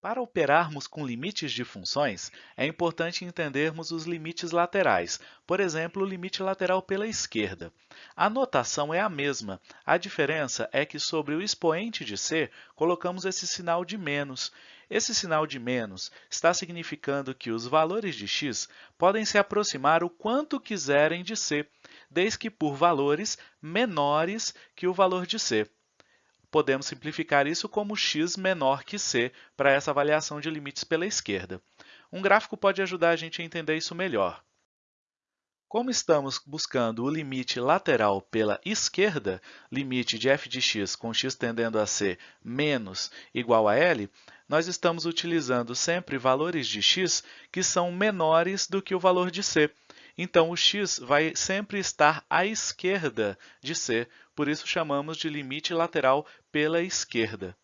Para operarmos com limites de funções, é importante entendermos os limites laterais, por exemplo, o limite lateral pela esquerda. A notação é a mesma, a diferença é que sobre o expoente de c, colocamos esse sinal de menos. Esse sinal de menos está significando que os valores de x podem se aproximar o quanto quiserem de c, desde que por valores menores que o valor de c podemos simplificar isso como x menor que c para essa avaliação de limites pela esquerda. Um gráfico pode ajudar a gente a entender isso melhor. Como estamos buscando o limite lateral pela esquerda, limite de f de x com x tendendo a ser menos igual a L, nós estamos utilizando sempre valores de x que são menores do que o valor de c. Então, o x vai sempre estar à esquerda de c, por isso chamamos de limite lateral pela esquerda.